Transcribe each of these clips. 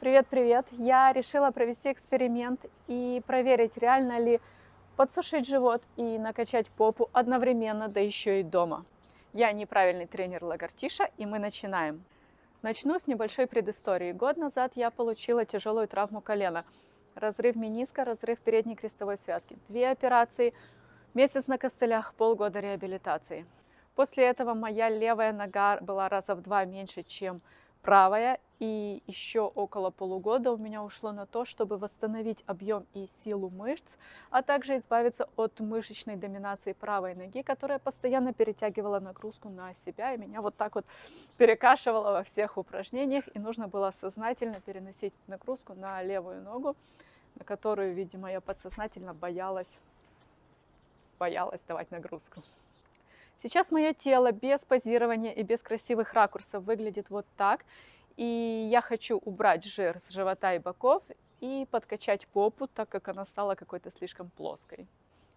Привет-привет! Я решила провести эксперимент и проверить, реально ли подсушить живот и накачать попу одновременно, да еще и дома. Я неправильный тренер Лагартиша, и мы начинаем. Начну с небольшой предыстории. Год назад я получила тяжелую травму колена. Разрыв мениска, разрыв передней крестовой связки. Две операции, месяц на костылях, полгода реабилитации. После этого моя левая нога была раза в два меньше, чем правая, и еще около полугода у меня ушло на то, чтобы восстановить объем и силу мышц, а также избавиться от мышечной доминации правой ноги, которая постоянно перетягивала нагрузку на себя, и меня вот так вот перекашивала во всех упражнениях, и нужно было сознательно переносить нагрузку на левую ногу, на которую, видимо, я подсознательно боялась, боялась давать нагрузку. Сейчас мое тело без позирования и без красивых ракурсов выглядит вот так. И я хочу убрать жир с живота и боков и подкачать попу, так как она стала какой-то слишком плоской.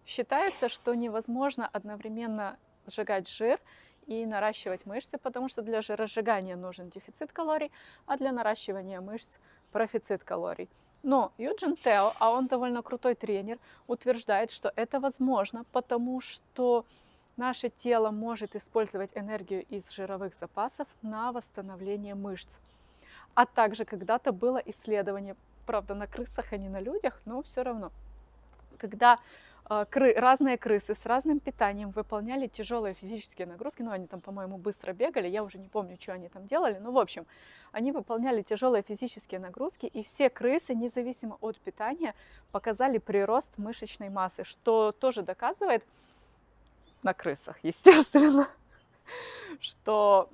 Считается, что невозможно одновременно сжигать жир и наращивать мышцы, потому что для жиросжигания нужен дефицит калорий, а для наращивания мышц профицит калорий. Но Юджин Тео, а он довольно крутой тренер, утверждает, что это возможно, потому что наше тело может использовать энергию из жировых запасов на восстановление мышц. А также когда-то было исследование, правда, на крысах, а не на людях, но все равно. Когда э, кры, разные крысы с разным питанием выполняли тяжелые физические нагрузки, ну, они там, по-моему, быстро бегали, я уже не помню, что они там делали, но, в общем, они выполняли тяжелые физические нагрузки, и все крысы, независимо от питания, показали прирост мышечной массы, что тоже доказывает, на крысах, естественно, что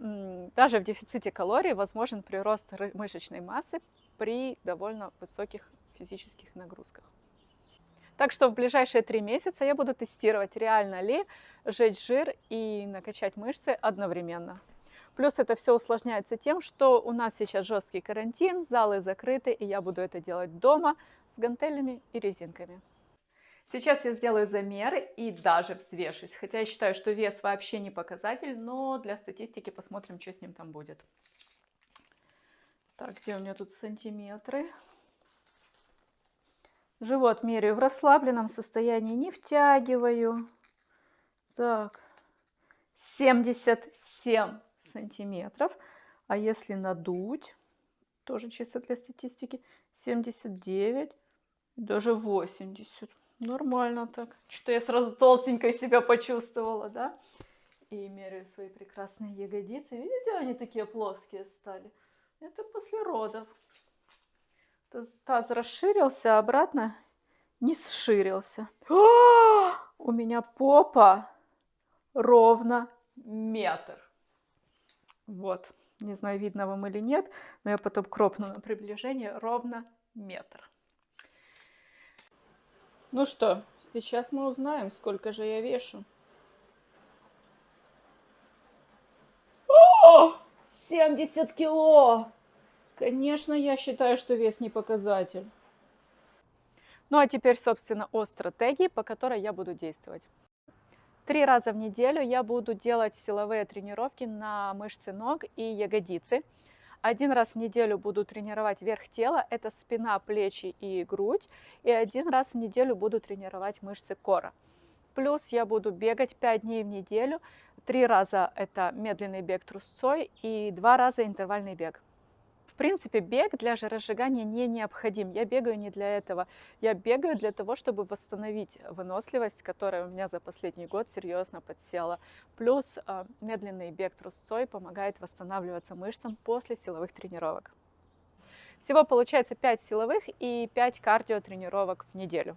даже в дефиците калорий возможен прирост мышечной массы при довольно высоких физических нагрузках. Так что в ближайшие три месяца я буду тестировать, реально ли сжечь жир и накачать мышцы одновременно. Плюс это все усложняется тем, что у нас сейчас жесткий карантин, залы закрыты, и я буду это делать дома с гантелями и резинками. Сейчас я сделаю замеры и даже взвешусь. Хотя я считаю, что вес вообще не показатель, но для статистики посмотрим, что с ним там будет. Так, где у меня тут сантиметры? Живот меряю в расслабленном состоянии, не втягиваю. Так, 77 сантиметров. А если надуть, тоже чисто для статистики, 79, даже 80. Нормально так. Что-то я сразу толстенькой себя почувствовала, да? И меряю свои прекрасные ягодицы. Видите, они такие плоские стали? Это после родов. Таз расширился, а обратно не сширился. О! У меня попа ровно метр. Вот. Не знаю, видно вам или нет, но я потом кропну на приближение. Ровно метр. Ну что, сейчас мы узнаем, сколько же я вешу. О, 70 кило! Конечно, я считаю, что вес не показатель. Ну а теперь, собственно, о стратегии, по которой я буду действовать. Три раза в неделю я буду делать силовые тренировки на мышцы ног и ягодицы. Один раз в неделю буду тренировать верх тела, это спина, плечи и грудь. И один раз в неделю буду тренировать мышцы кора. Плюс я буду бегать 5 дней в неделю. Три раза это медленный бег трусцой и два раза интервальный бег принципе, бег для жиросжигания не необходим. Я бегаю не для этого. Я бегаю для того, чтобы восстановить выносливость, которая у меня за последний год серьезно подсела. Плюс э, медленный бег трусцой помогает восстанавливаться мышцам после силовых тренировок. Всего получается 5 силовых и 5 кардиотренировок в неделю.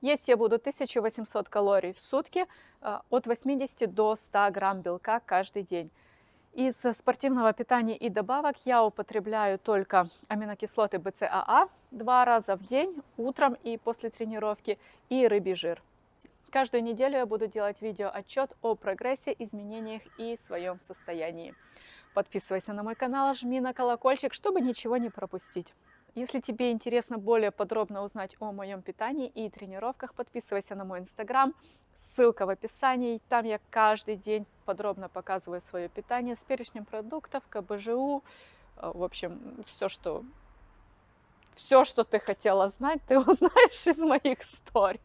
Есть я буду 1800 калорий в сутки, э, от 80 до 100 грамм белка каждый день. Из спортивного питания и добавок я употребляю только аминокислоты БЦАА два раза в день, утром и после тренировки, и рыбий жир. Каждую неделю я буду делать видео отчет о прогрессе, изменениях и своем состоянии. Подписывайся на мой канал, жми на колокольчик, чтобы ничего не пропустить. Если тебе интересно более подробно узнать о моем питании и тренировках, подписывайся на мой инстаграм, ссылка в описании. Там я каждый день подробно показываю свое питание с перечнем продуктов, КБЖУ, Э, В общем, все, что все, что ты хотела знать, ты узнаешь из моих историй.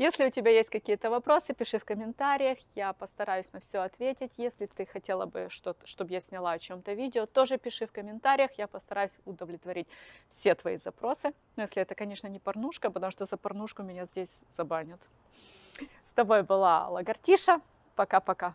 Если у тебя есть какие-то вопросы, пиши в комментариях, я постараюсь на все ответить. Если ты хотела бы, чтобы я сняла о чем-то видео, тоже пиши в комментариях, я постараюсь удовлетворить все твои запросы. Но если это, конечно, не порнушка, потому что за порнушку меня здесь забанят. С тобой была Лагартиша. Пока-пока.